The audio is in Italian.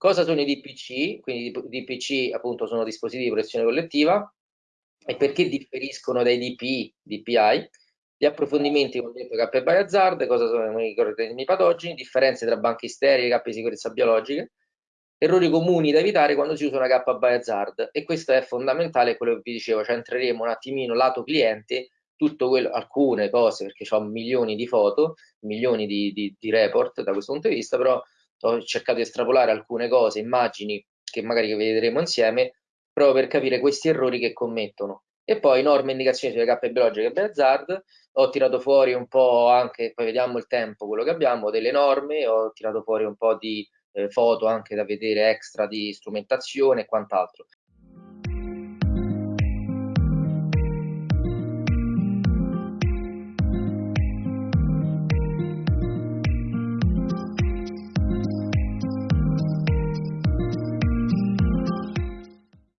Cosa sono i DPC? Quindi i DPC appunto sono dispositivi di protezione collettiva e perché differiscono dai DPI, DPI? Gli approfondimenti con detto K by hazard, cosa sono i organismi patogeni, differenze tra banchi sterili e cappe di sicurezza biologiche, errori comuni da evitare quando si usa una K by hazard e questo è fondamentale, quello che vi dicevo, cioè entreremo un attimino lato cliente, quello, alcune cose, perché ho milioni di foto, milioni di, di, di report da questo punto di vista, però ho cercato di estrapolare alcune cose, immagini che magari vedremo insieme, proprio per capire questi errori che commettono. E poi norme e indicazioni sulle cappe biologiche e Hazard, ho tirato fuori un po' anche, poi vediamo il tempo, quello che abbiamo, delle norme, ho tirato fuori un po' di eh, foto anche da vedere extra di strumentazione e quant'altro.